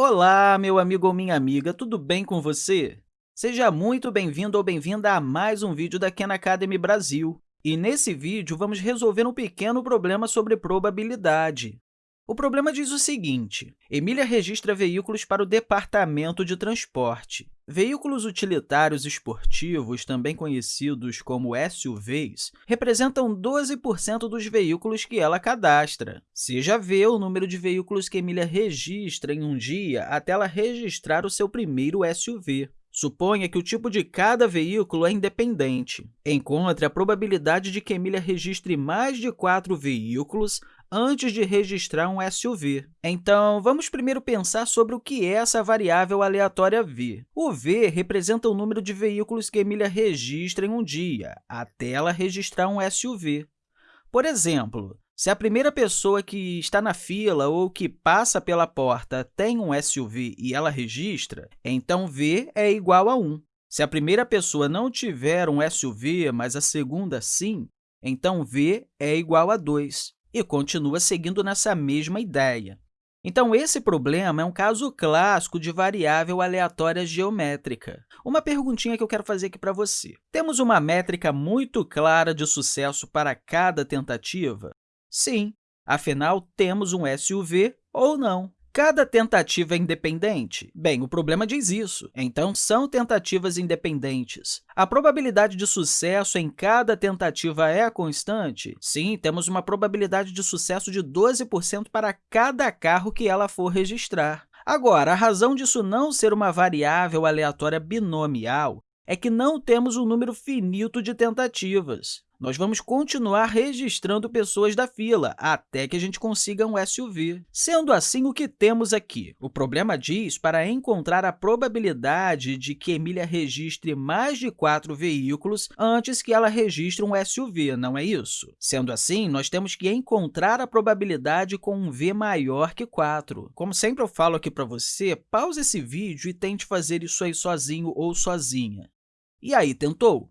Olá, meu amigo ou minha amiga, tudo bem com você? Seja muito bem-vindo ou bem-vinda a mais um vídeo da Khan Academy Brasil. E nesse vídeo, vamos resolver um pequeno problema sobre probabilidade. O problema diz o seguinte, Emília registra veículos para o Departamento de Transporte. Veículos utilitários esportivos, também conhecidos como SUVs, representam 12% dos veículos que ela cadastra. Seja V o número de veículos que Emília registra em um dia até ela registrar o seu primeiro SUV. Suponha que o tipo de cada veículo é independente. Encontre a probabilidade de que Emília registre mais de quatro veículos antes de registrar um SUV. Então, vamos primeiro pensar sobre o que é essa variável aleatória v. O v representa o número de veículos que Emília registra em um dia, até ela registrar um SUV. Por exemplo, se a primeira pessoa que está na fila ou que passa pela porta tem um SUV e ela registra, então v é igual a 1. Se a primeira pessoa não tiver um SUV, mas a segunda sim, então v é igual a 2 e continua seguindo nessa mesma ideia. Então, esse problema é um caso clássico de variável aleatória geométrica. Uma perguntinha que eu quero fazer aqui para você. Temos uma métrica muito clara de sucesso para cada tentativa? Sim, afinal, temos um SUV ou não. Cada tentativa é independente? Bem, o problema diz isso. Então, são tentativas independentes. A probabilidade de sucesso em cada tentativa é constante? Sim, temos uma probabilidade de sucesso de 12% para cada carro que ela for registrar. Agora, a razão disso não ser uma variável aleatória binomial é que não temos um número finito de tentativas nós vamos continuar registrando pessoas da fila até que a gente consiga um SUV. Sendo assim, o que temos aqui? O problema diz para encontrar a probabilidade de que Emília registre mais de quatro veículos antes que ela registre um SUV, não é isso? Sendo assim, nós temos que encontrar a probabilidade com um v maior que 4. Como sempre eu falo aqui para você, pause esse vídeo e tente fazer isso aí sozinho ou sozinha. E aí, tentou?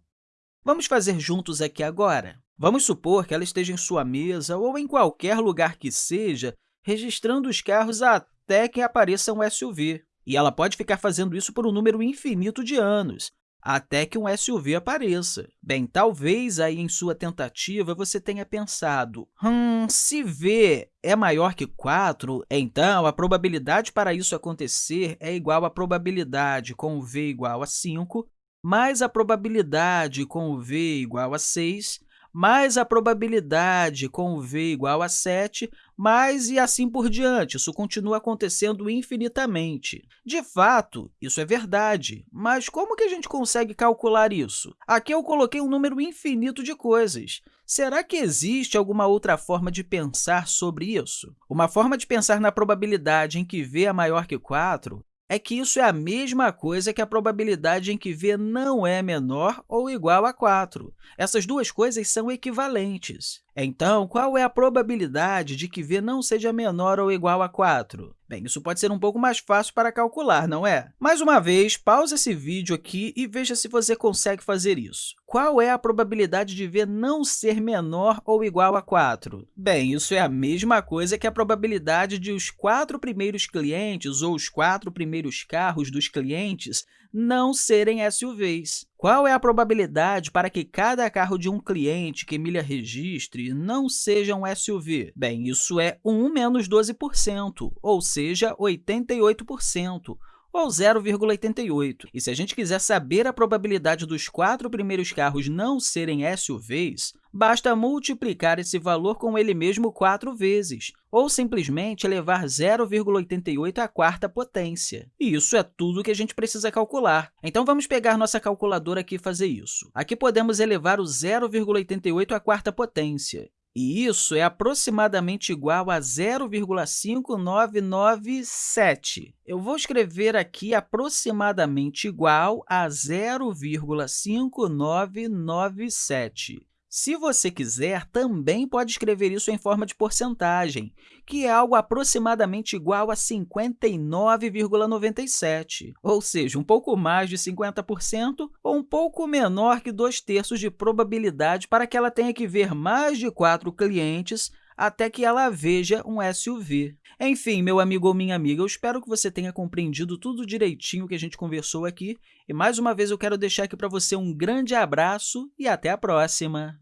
Vamos fazer juntos aqui agora. Vamos supor que ela esteja em sua mesa ou em qualquer lugar que seja, registrando os carros até que apareça um SUV. E ela pode ficar fazendo isso por um número infinito de anos, até que um SUV apareça. Bem, talvez aí em sua tentativa você tenha pensado, hum, se V é maior que 4, então a probabilidade para isso acontecer é igual à probabilidade com V igual a 5 mais a probabilidade com o v igual a 6, mais a probabilidade com o v igual a 7, mais e assim por diante. Isso continua acontecendo infinitamente. De fato, isso é verdade, mas como que a gente consegue calcular isso? Aqui eu coloquei um número infinito de coisas. Será que existe alguma outra forma de pensar sobre isso? Uma forma de pensar na probabilidade em que v é maior que 4 é que isso é a mesma coisa que a probabilidade em que v não é menor ou igual a 4. Essas duas coisas são equivalentes. Então, qual é a probabilidade de que v não seja menor ou igual a 4? Bem, isso pode ser um pouco mais fácil para calcular, não é? Mais uma vez, pause esse vídeo aqui e veja se você consegue fazer isso. Qual é a probabilidade de v não ser menor ou igual a 4? Bem, isso é a mesma coisa que a probabilidade de os quatro primeiros clientes ou os quatro primeiros carros dos clientes não serem SUVs. Qual é a probabilidade para que cada carro de um cliente que Emília registre não seja um SUV? Bem, isso é 1 menos 12%, ou seja, 88% ou 0,88. E se a gente quiser saber a probabilidade dos quatro primeiros carros não serem SUVs, basta multiplicar esse valor com ele mesmo quatro vezes, ou simplesmente elevar 0,88 à quarta potência. E isso é tudo que a gente precisa calcular. Então, vamos pegar nossa calculadora aqui e fazer isso. Aqui podemos elevar o 0,88 à quarta potência e isso é aproximadamente igual a 0,5997. Eu vou escrever aqui aproximadamente igual a 0,5997. Se você quiser, também pode escrever isso em forma de porcentagem, que é algo aproximadamente igual a 59,97, ou seja, um pouco mais de 50% ou um pouco menor que 2 terços de probabilidade para que ela tenha que ver mais de quatro clientes até que ela veja um SUV. Enfim, meu amigo ou minha amiga, eu espero que você tenha compreendido tudo direitinho que a gente conversou aqui. E, mais uma vez, eu quero deixar aqui para você um grande abraço e até a próxima!